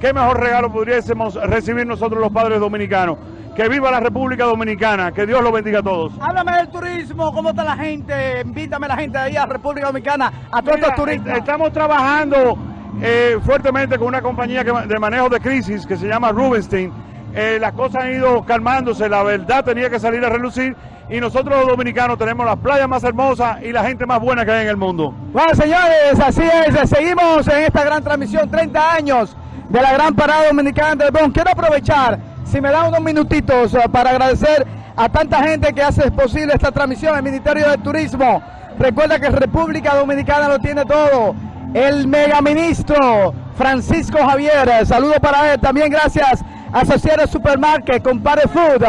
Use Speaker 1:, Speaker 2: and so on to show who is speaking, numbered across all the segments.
Speaker 1: ¿qué mejor regalo pudiésemos recibir nosotros los padres dominicanos? Que viva la República Dominicana, que Dios los bendiga a todos.
Speaker 2: Háblame del turismo, ¿cómo está la gente? Invítame a la gente de ahí a República Dominicana, a todos
Speaker 1: Mira,
Speaker 2: estos turistas.
Speaker 1: Estamos trabajando eh, fuertemente con una compañía que- de manejo de crisis que se llama Rubenstein. Eh, las cosas han ido calmándose, la verdad tenía que salir a relucir y nosotros los dominicanos tenemos las playas más hermosas y la gente más buena que hay en el mundo.
Speaker 2: Bueno, señores, así es. Seguimos en esta gran transmisión, 30 años de la gran parada dominicana del Bronx. Quiero aprovechar, si me dan unos minutitos, eh, para agradecer a tanta gente que hace posible esta transmisión, el Ministerio de Turismo. Recuerda que República Dominicana lo tiene todo. El megaministro Francisco Javier, saludo para él. También gracias a Associated Supermarket, Compare Food.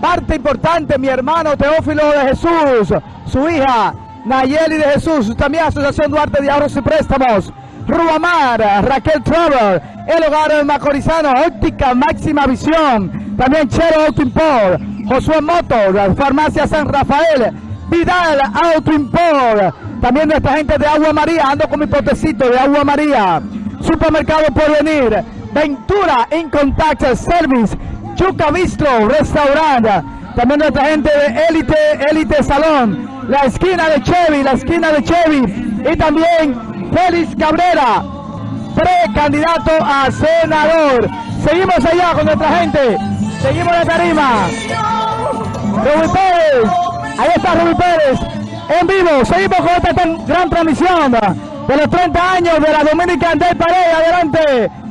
Speaker 2: Parte importante, mi hermano Teófilo de Jesús, su hija Nayeli de Jesús, también Asociación Duarte de Ahorros y Préstamos, Ruamar, Raquel Travel, El Hogar Macorizano, Óptica Máxima Visión, también Chero Auto Import, Josué Motor, Farmacia San Rafael, Vidal Auto Import, también nuestra gente de Agua María, ando con mi potecito de Agua María, Supermercado Porvenir, Ventura In Contact Service, Chuca Bistro, restaurante. También nuestra gente de Elite, Elite Salón, la esquina de Chevy, la esquina de Chevy. Y también Félix Cabrera, precandidato a senador. Seguimos allá con nuestra gente. Seguimos la tarima. Rubí Pérez, ahí está Rubí Pérez, en vivo. Seguimos con esta gran transmisión de los 30 años de la Dominican Day Parade. Adelante.